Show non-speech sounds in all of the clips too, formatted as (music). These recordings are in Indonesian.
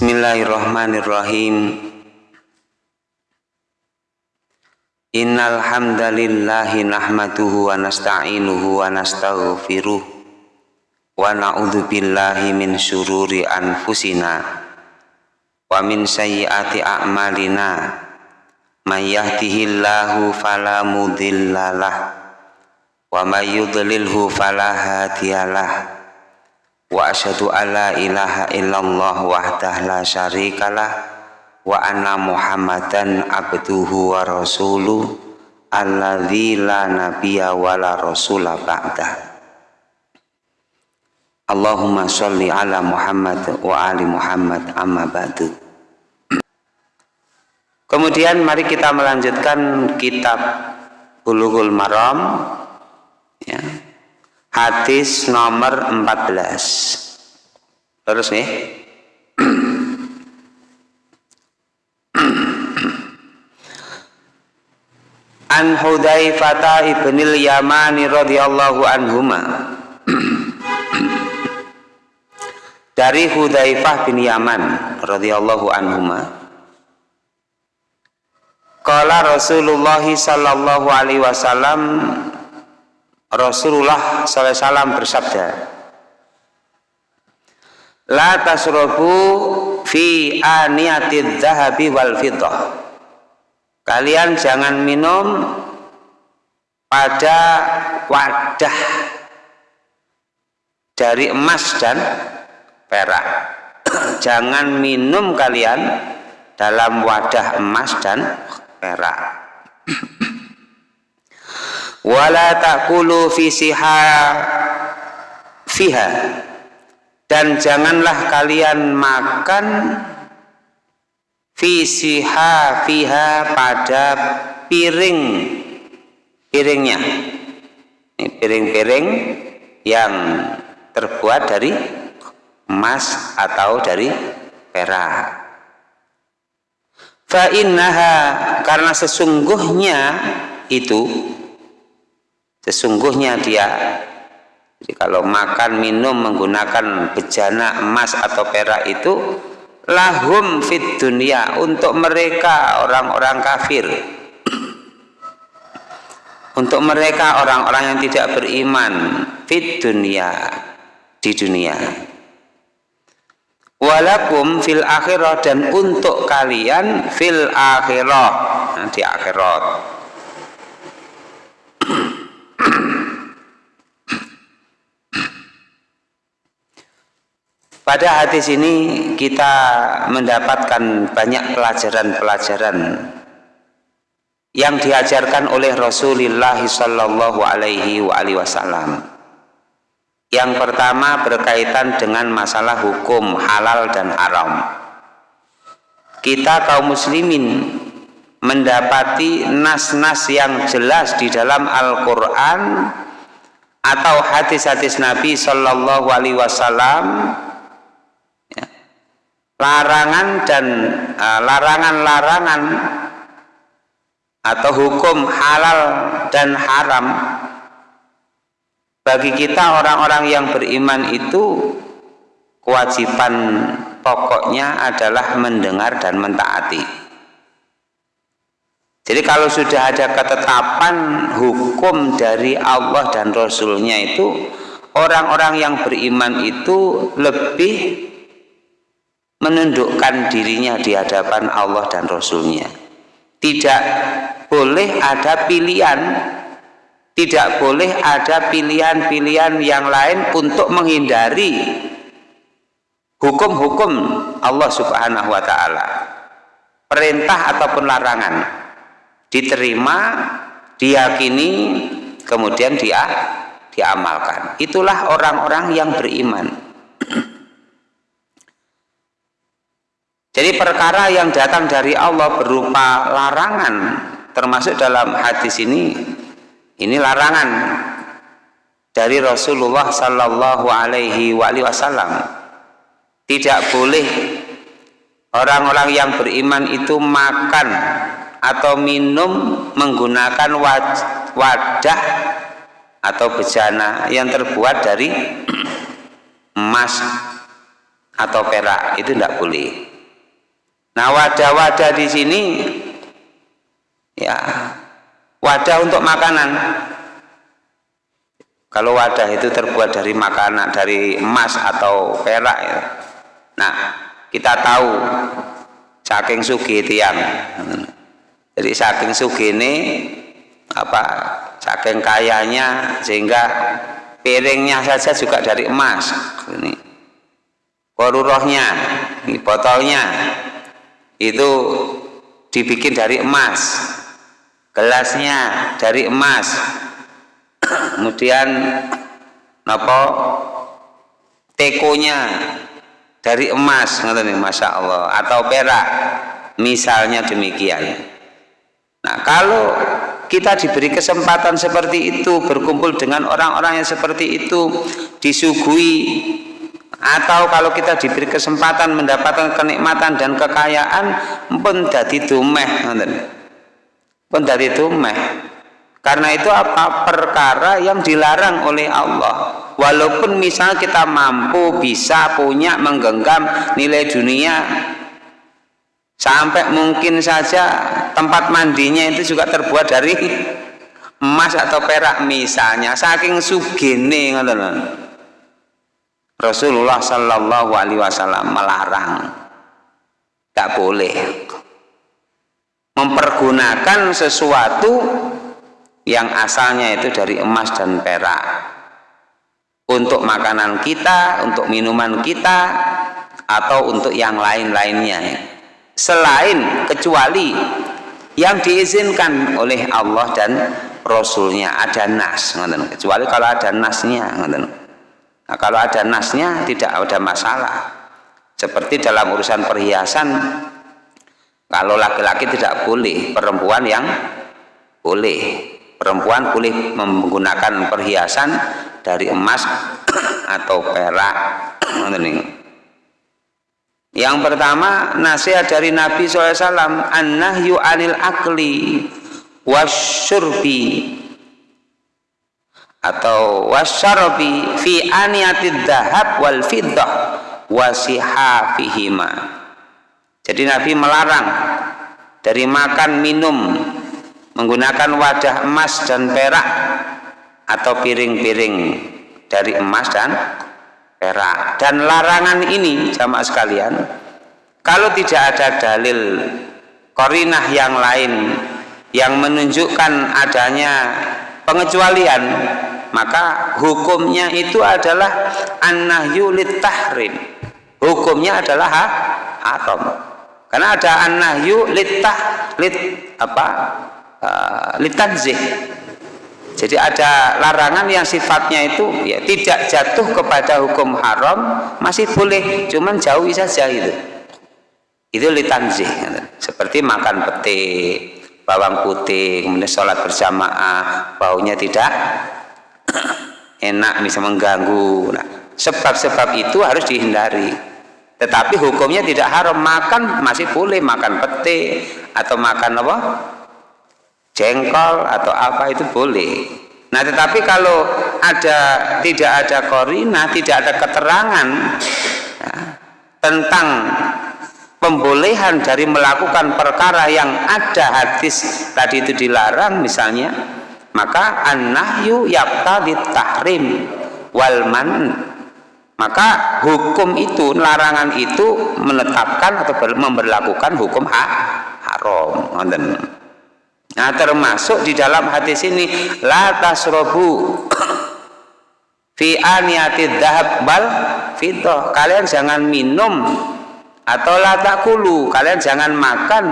Bismillahirrahmanirrahim. Innal hamdalillahi wa nasta'inuhu wa nastaghfiruh. Wa na'udzu billahi min syururi anfusina. Wa min sayyiati a'malina. May yahdihillahu fala wa may yudlilhu fala wa asyhadu alla ilaha illallah wahdah la syarikalah wa anna muhammadan abduhu wa rasuluh alladzi la nabiyya wa la rasula ba'dah. Allahumma sholli ala Muhammad wa ali Muhammad amma ba'du. Kemudian mari kita melanjutkan kitab Bulughul Maram ya, hadis nomor 14 terus nih. An Hudzaifah ibnil Yamani radhiyallahu anhuma. Dari Hudzaifah bin Yaman radhiyallahu anhuma. Qala Rasulullah sallallahu alaihi wasallam Rasulullah SAW bersabda La tasrobu fi aniyatid zahabi wal fiddah Kalian jangan minum pada wadah dari emas dan perak. (clears throat) Jangan minum kalian dalam wadah emas dan perak (clears throat) wala takulu fisiha fiha. Dan janganlah kalian makan fisiha fiha pada piring piringnya. Piring-piring yang terbuat dari emas atau dari perak. Fa innaha karena sesungguhnya itu sesungguhnya dia jadi kalau makan minum menggunakan bejana emas atau perak itu lahum fit dunia untuk mereka orang-orang kafir. (clears throat) Untuk mereka orang-orang yang tidak beriman fit dunia di dunia. Walakum fil akhirah dan untuk kalian fil akhirah di akhirat Pada hadis ini kita mendapatkan banyak pelajaran-pelajaran yang diajarkan oleh Rasulullah Shallallahu Alaihi Wasallam. Yang pertama berkaitan dengan masalah hukum halal dan haram. Kita kaum muslimin mendapati nas-nas yang jelas di dalam Al-Quran atau hadis-hadis Nabi Shallallahu Alaihi Wasallam larangan dan uh, larangan-larangan uh, atau hukum halal dan haram bagi kita orang-orang yang beriman itu kewajiban pokoknya adalah mendengar dan mentaati. Jadi kalau sudah ada ketetapan hukum dari Allah dan Rasulnya itu orang-orang yang beriman itu lebih menundukkan dirinya di hadapan Allah dan Rasulnya. Tidak boleh ada pilihan tidak boleh ada pilihan-pilihan yang lain untuk menghindari hukum-hukum Allah subhanahu wa ta'ala. Perintah ataupun larangan diterima diyakini kemudian dia diamalkan. Itulah orang-orang yang beriman Jadi perkara yang datang dari Allah berupa larangan termasuk dalam hadis ini ini larangan dari Rasulullah Sallallahu Alaihi Wasallam. Tidak boleh orang-orang yang beriman itu makan atau minum menggunakan wadah atau bejana yang terbuat dari (clears throat) emas atau perak. Itu tidak boleh Nah, wadah-wadah di sini ya wadah untuk makanan. Kalau wadah itu terbuat dari makanan, dari emas atau perak ya. Nah, kita tahu saking sugi tiang. Jadi saking sugi ini apa saking kayanya sehingga piringnya saja juga dari emas ini korurohnya ini botolnya itu dibikin dari emas. Gelasnya dari emas. Kemudian apa tekonya dari emas nih masya Allah atau perak. Misalnya demikian. Nah kalau kita diberi kesempatan seperti itu berkumpul dengan orang-orang yang seperti itu disuguhi atau kalau kita diberi kesempatan mendapatkan kenikmatan dan kekayaan pun dadi dumeh pun dadi dumeh. Karena itu apa? Perkara yang dilarang oleh Allah. Walaupun misal kita mampu bisa punya menggenggam nilai dunia sampai mungkin saja tempat mandinya itu juga terbuat dari emas atau perak misalnya saking sugene ngoten Rasulullah Shallallahu Alaihi Wasallam melarang. Tak boleh. Mempergunakan sesuatu yang asalnya itu dari emas dan perak. Untuk makanan kita, untuk minuman kita, atau untuk yang lain-lainnya. Selain kecuali yang diizinkan oleh Allah dan Rasulnya. Ada nas kecuali kalau ada nasnya Nah, kalau ada nasnya tidak ada masalah. Seperti dalam urusan perhiasan, kalau laki-laki tidak boleh, perempuan yang boleh. Perempuan boleh menggunakan perhiasan dari emas (clears throat) atau perak. Yang pertama nasihat dari Nabi SAW An-nahyu anil akli wasyurbi atau wasyarabi fi aniyatid dahab wal fiddah wasihafihima jadi Nabi melarang dari makan minum menggunakan wadah emas dan perak atau piring-piring dari emas dan perak. Dan larangan ini jamaah sekalian kalau tidak ada dalil korinah yang lain yang menunjukkan adanya pengecualian maka hukumnya itu adalah an-nahyu tahrim hukumnya adalah ha haram. Karena ada an-nahyu litah lit apa uh, litanzih jadi ada larangan yang sifatnya itu ya tidak jatuh kepada hukum haram masih boleh cuman jauhi saja itu itu litanzih seperti makan peti bawang putih kemudian sholat berjamaah baunya tidak (coughs) enak bisa mengganggu. Nah, sebab-sebab itu harus dihindari. Tetapi hukumnya tidak haram. Makan masih boleh makan pete atau makan apa? Jengkol atau apa itu boleh. Nah tetapi kalau ada tidak ada korina tidak ada keterangan ya, tentang pembolehan dari melakukan perkara yang ada hadis tadi itu dilarang misalnya maka an-nahyu yaqtadi tahrim wal man. Maka hukum itu larangan itu menetapkan atau memberlakukan hukum ha haram. Nah termasuk di dalam hadis ini la tasrobu (coughs) fi aniyati dhahab bal fitoh. Kalian jangan minum atau la takulu. Kalian jangan makan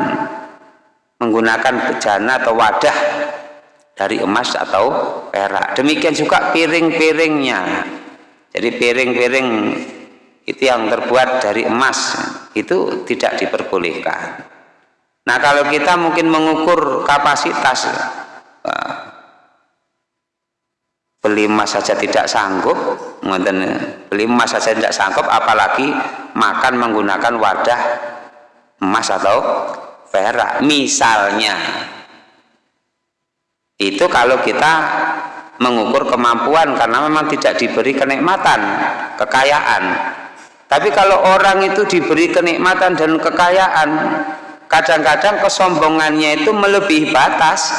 menggunakan bejana atau wadah dari emas atau perak. Demikian juga piring-piringnya. Jadi piring-piring itu yang terbuat dari emas itu tidak diperbolehkan. Nah kalau kita mungkin mengukur kapasitas beli emas saja tidak sanggup beli emas saja tidak sanggup apalagi makan menggunakan wadah emas atau perak. Misalnya itu kalau kita mengukur kemampuan karena memang tidak diberi kenikmatan kekayaan. Tapi kalau orang itu diberi kenikmatan dan kekayaan kadang-kadang kesombongannya itu melebihi batas.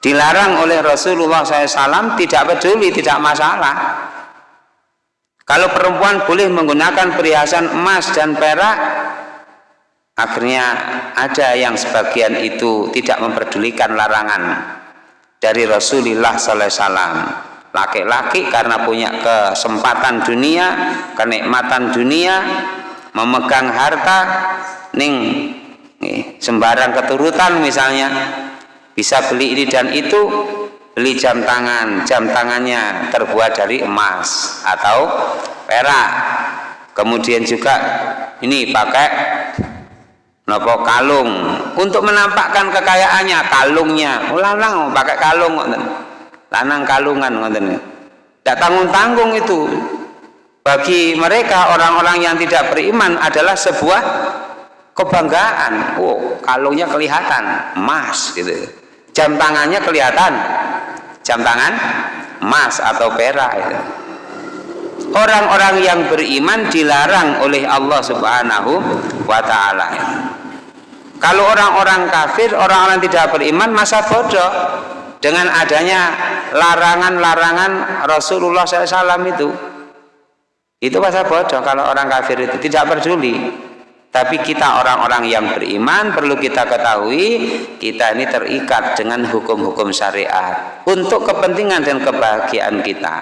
Dilarang oleh Rasulullah SAW tidak peduli, tidak masalah. Kalau perempuan boleh menggunakan perhiasan emas dan perak akhirnya ada yang sebagian itu tidak memperdulikan larangan dari Rasulullah SAW laki-laki karena punya kesempatan dunia kenikmatan dunia memegang harta ning nih, sembarang keturutan misalnya bisa beli ini dan itu beli jam tangan jam tangannya terbuat dari emas atau perak. Kemudian juga ini pakai nopo kalung? Untuk menampakkan kekayaannya kalungnya. Ulang-ulang oh, pakai kalung lanang kalungan ngoten. Tidak tanggung-tanggung itu. Bagi mereka orang-orang yang tidak beriman adalah sebuah kebanggaan. Oh kalungnya kelihatan. Emas gitu. Jam tangannya kelihatan. Jam tangan emas atau perak itu orang-orang yang beriman dilarang oleh Allah subhanahu wa ta'ala kalau orang-orang kafir orang-orang tidak beriman masa bodoh? Dengan adanya larangan-larangan Rasulullah SAW itu. Itu masa bodoh kalau orang kafir itu tidak peduli. Tapi kita orang-orang yang beriman perlu kita ketahui kita ini terikat dengan hukum-hukum syariat untuk kepentingan dan kebahagiaan kita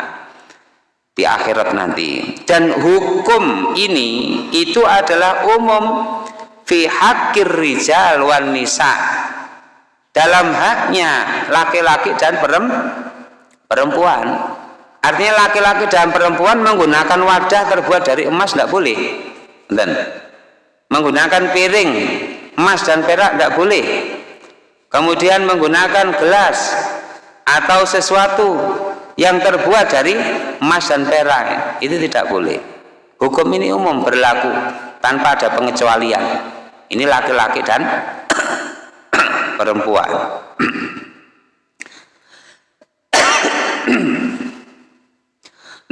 di akhirat nanti. Dan hukum ini itu adalah umum fi hakir rijal wan nisa. Dalam haknya laki-laki dan perempuan. Artinya laki-laki dan perempuan menggunakan wadah terbuat dari emas tidak boleh. Dan menggunakan piring emas dan perak tidak boleh. Kemudian menggunakan gelas atau sesuatu yang terbuat dari emas dan perak. Itu tidak boleh. Hukum ini umum berlaku tanpa ada pengecualian. Ini laki-laki dan (coughs) perempuan. (coughs)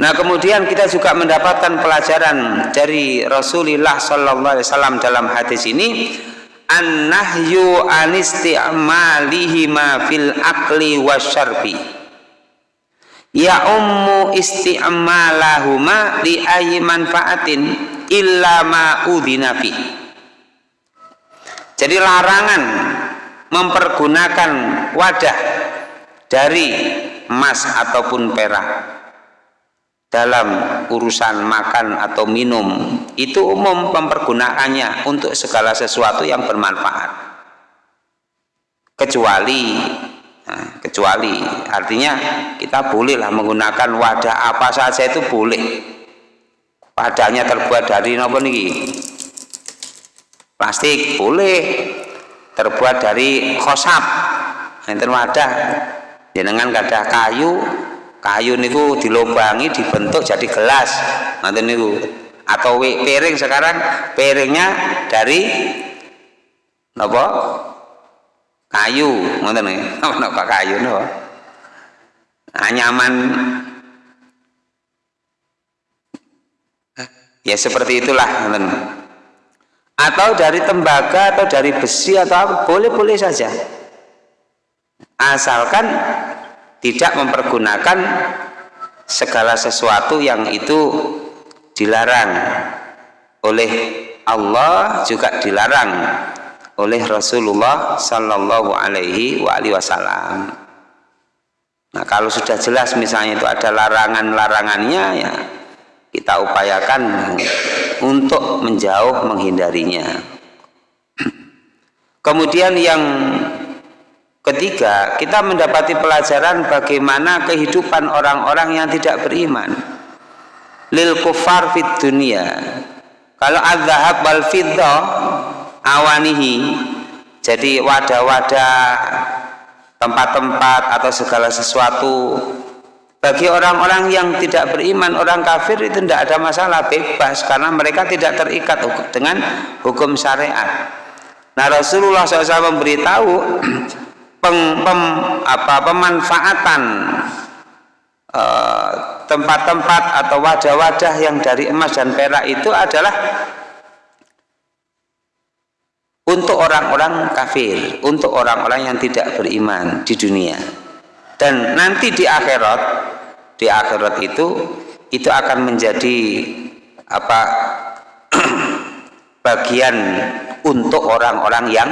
Nah kemudian kita juga mendapatkan pelajaran dari Rasulullah Sallallahu Alaihi Wasallam dalam hadis ini an-nahyu anisti'malihima fil akli wasyarbi ya ummu isti'malahuma li ayyi manfaatin illa udhina jadi larangan mempergunakan wadah dari emas ataupun perak dalam urusan makan atau minum itu umum mempergunakannya untuk segala sesuatu yang bermanfaat. Kecuali nah, kecuali artinya kita bolehlah menggunakan wadah apa saja itu boleh wadahnya terbuat dari apa nih plastik boleh. Terbuat dari khosab enten wadah. Jenengan kada kayu. Kayu niku dilobangi dibentuk jadi gelas. Nanti niku. Atau piring sekarang piringnya dari apa kayu. Ngoten (laughs) apa kayu no nyaman ya seperti itulah atau dari tembaga atau dari besi atau boleh-boleh saja asalkan tidak mempergunakan segala sesuatu yang itu dilarang oleh Allah juga dilarang oleh Rasulullah Sallallahu Alaihi Wasallam. Nah kalau sudah jelas misalnya itu ada larangan-larangannya ya kita upayakan untuk menjauh menghindarinya. (clears throat) Kemudian yang ketiga kita mendapati pelajaran bagaimana kehidupan orang-orang yang tidak beriman. Lil kufar fit dunia. Kalau adzhab wal awanihi. Jadi wadah-wadah tempat-tempat atau segala sesuatu bagi orang-orang yang tidak beriman, orang kafir itu tidak ada masalah, bebas karena mereka tidak terikat dengan hukum syariat. Nah Rasulullah SAW memberitahu (clears throat) peng, pem, apa, pemanfaatan uh, tempat-tempat atau wadah-wadah yang dari emas dan perak itu adalah untuk orang-orang kafir, untuk orang-orang yang tidak beriman di dunia. Dan nanti di akhirat, di akhirat itu itu akan menjadi apa (clears throat) bagian untuk orang-orang yang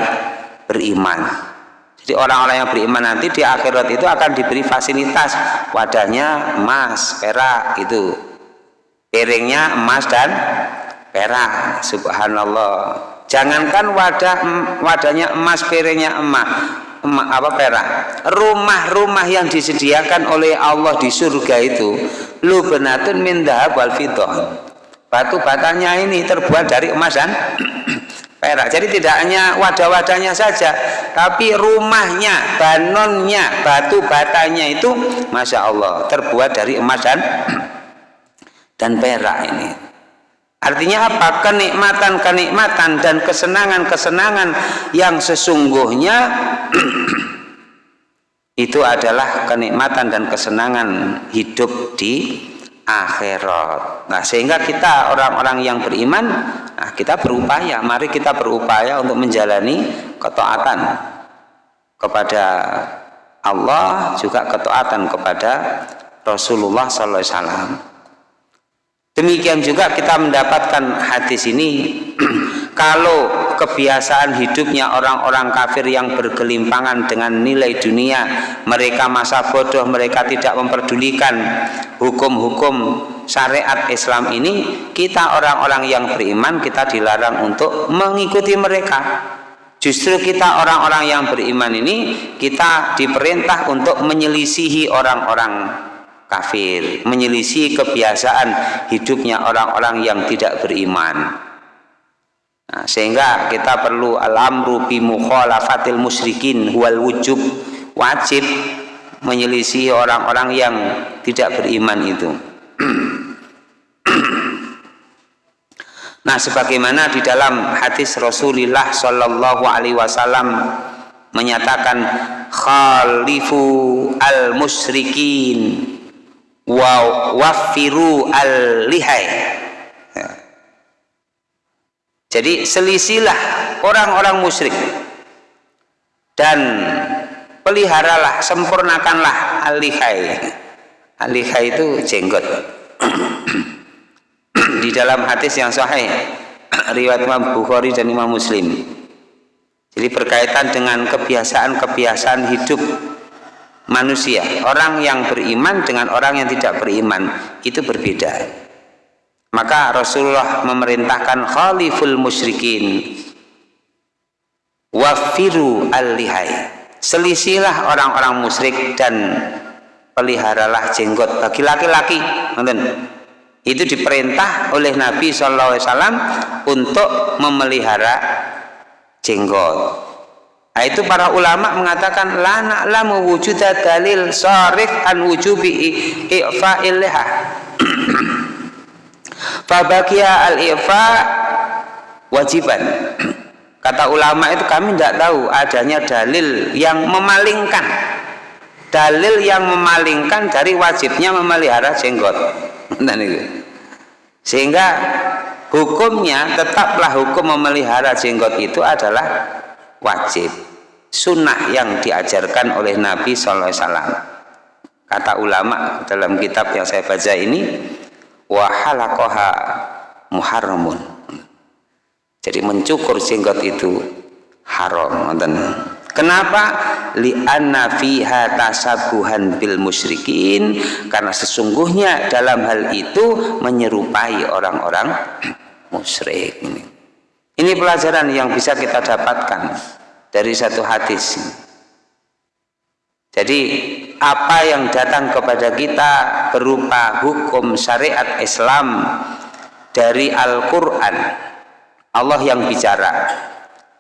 beriman. Jadi orang-orang yang beriman nanti di akhirat itu akan diberi fasilitas wadahnya emas, perak itu. Piringnya emas dan perak. Subhanallah. Jangankan wadah wadahnya emas, piringnya emas, apa perak. Rumah-rumah yang disediakan oleh Allah di surga itu lubenatun min dahab wal fiddah. Batu batanya ini terbuat dari emas dan (clears throat) perak. Jadi tidak hanya wadah-wadahnya saja, tapi rumahnya, banonnya, batu batanya itu, masya Allah, terbuat dari emas dan (clears throat) dan perak ini. Artinya apa? Kenikmatan-kenikmatan dan kesenangan-kesenangan yang sesungguhnya (clears throat) itu adalah kenikmatan dan kesenangan hidup di akhirat. Nah, sehingga kita orang-orang yang beriman, nah kita berupaya, mari kita berupaya untuk menjalani ketaatan kepada Allah juga ketaatan kepada Rasulullah sallallahu alaihi wasallam. Demikian juga kita mendapatkan hadis ini (clears throat) kalau kebiasaan hidupnya orang-orang kafir yang bergelimpangan dengan nilai dunia, mereka masa bodoh, mereka tidak memperdulikan hukum-hukum syariat Islam ini, kita orang-orang yang beriman kita dilarang untuk mengikuti mereka. Justru kita orang-orang yang beriman ini kita diperintah untuk menyelisihi orang-orang kafir, menyelisih kebiasaan hidupnya orang-orang yang tidak beriman. Nah, sehingga kita perlu al-amru bi mukhalafatil musyrikin wal wujub wajib menyelisih orang-orang yang tidak beriman itu. (clears throat) nah, sebagaimana di dalam hadis Rasulullah Shallallahu alaihi wasallam menyatakan khalifu al musyrikin wa wafiru al lihai ya. jadi selisilah orang-orang musyrik. Dan peliharalah sempurnakanlah al lihai al lihai itu jenggot. Di dalam hadis yang sahih riwayat Imam Bukhari dan Imam Muslim. Jadi berkaitan dengan kebiasaan-kebiasaan hidup manusia. Orang yang beriman dengan orang yang tidak beriman itu berbeda. Maka Rasulullah memerintahkan khaliful musyrikin wafiru al-lihai. Selisilah orang-orang musyrik dan peliharalah jenggot bagi laki-laki. Itu diperintah oleh Nabi SAW untuk memelihara jenggot Nah, itu para ulama mengatakan la na'lamu wujuda dalil sarif an wujubi i'fa'il liha. (clears throat) Fabakia al-i'fa wajiban. (clears throat) Kata ulama itu kami tidak tahu adanya dalil yang memalingkan dalil yang memalingkan dari wajibnya memelihara jenggot. Sehingga hukumnya tetaplah hukum memelihara jenggot itu adalah wajib. Sunnah yang diajarkan oleh Nabi SAW kata ulama dalam kitab yang saya baca ini wahalakoha muharramun. Jadi mencukur jenggot itu haram kenapa? Li'anna fiha tasabuhan bil musyrikin. Karena sesungguhnya dalam hal itu menyerupai orang-orang musyrik ini pelajaran yang bisa kita dapatkan dari satu hadis. Jadi apa yang datang kepada kita berupa hukum syariat Islam dari Al-Quran Allah yang bicara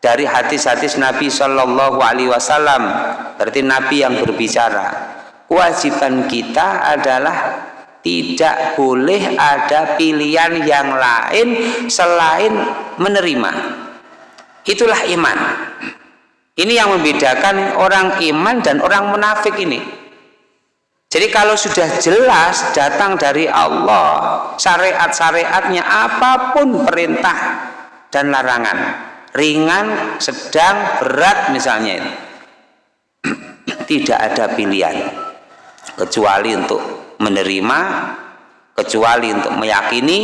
dari hadis-hadis Nabi Shallallahu Alaihi Wasallam berarti Nabi yang berbicara kewajiban kita adalah tidak boleh ada pilihan yang lain selain menerima. Itulah iman. Ini yang membedakan orang iman dan orang munafik ini. jadi kalau sudah jelas datang dari Allah syariat-syariatnya apa pun perintah dan larangan ringan, sedang, berat misalnya (clears throat) tidak ada pilihan. Kecuali untuk menerima kecuali untuk meyakini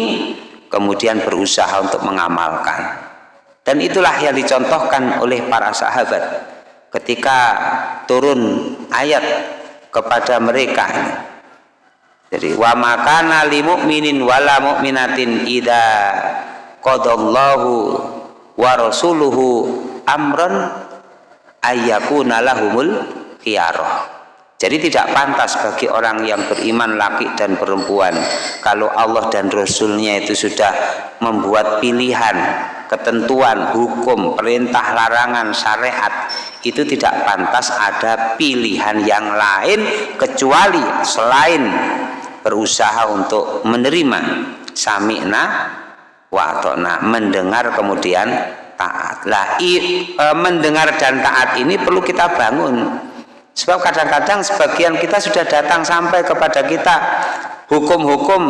kemudian berusaha untuk mengamalkan. Dan itulah yang dicontohkan oleh para sahabat ketika turun ayat kepada mereka jadi wa makana li mu'minin wala mu'minatin idza qadallahu wa rasuluhu amran ayyakuna lahumul khiyarah jadi tidak pantas bagi orang yang beriman laki dan perempuan kalau Allah dan Rasulnya itu sudah membuat pilihan ketentuan, hukum, perintah, larangan, syariat. Itu tidak pantas ada pilihan yang lain kecuali selain berusaha untuk menerima. Sami'na watona mendengar kemudian taat. Lah i, e, mendengar dan taat ini perlu kita bangun sebab kadang-kadang sebagian kita sudah datang sampai kepada kita hukum-hukum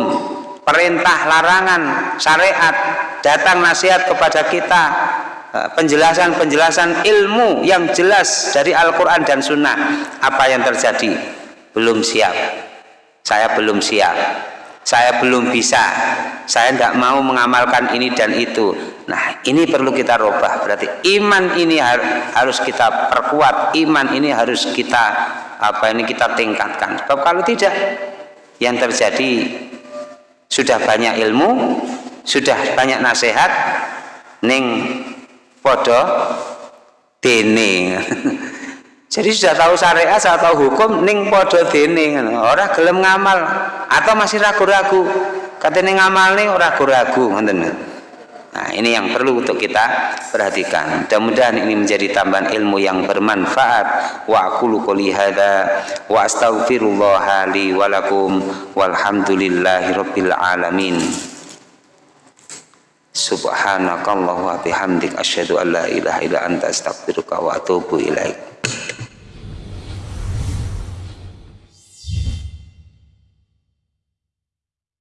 perintah larangan syariat datang nasihat kepada kita eh, penjelasan-penjelasan ilmu yang jelas dari Al-Quran dan Sunnah. Apa yang terjadi? Belum siap. Saya belum siap saya belum bisa. Saya tidak mau mengamalkan ini dan itu. Nah ini perlu kita rubah. Berarti iman ini harus kita perkuat. Iman ini harus kita apa ini kita tingkatkan. Sebab kalau tidak yang terjadi sudah banyak ilmu sudah banyak nasihat ning podo dene (laughs) jadi sudah tahu syariat sudah tahu hukum ning podo dene orang gelem ngamal atau masih ragu-ragu katanya ngamal nih orang ragu-ragu Nah, ini yang perlu untuk kita perhatikan. Mudah-mudahan ini menjadi tambahan ilmu yang bermanfaat. Wa aqulu qouli hadza wa astaghfirullah li wa lakum alamin. Subhanakallah wa bihamdik asyhadu an la ilaha illa anta astaghfiruka wa atubu ilaik.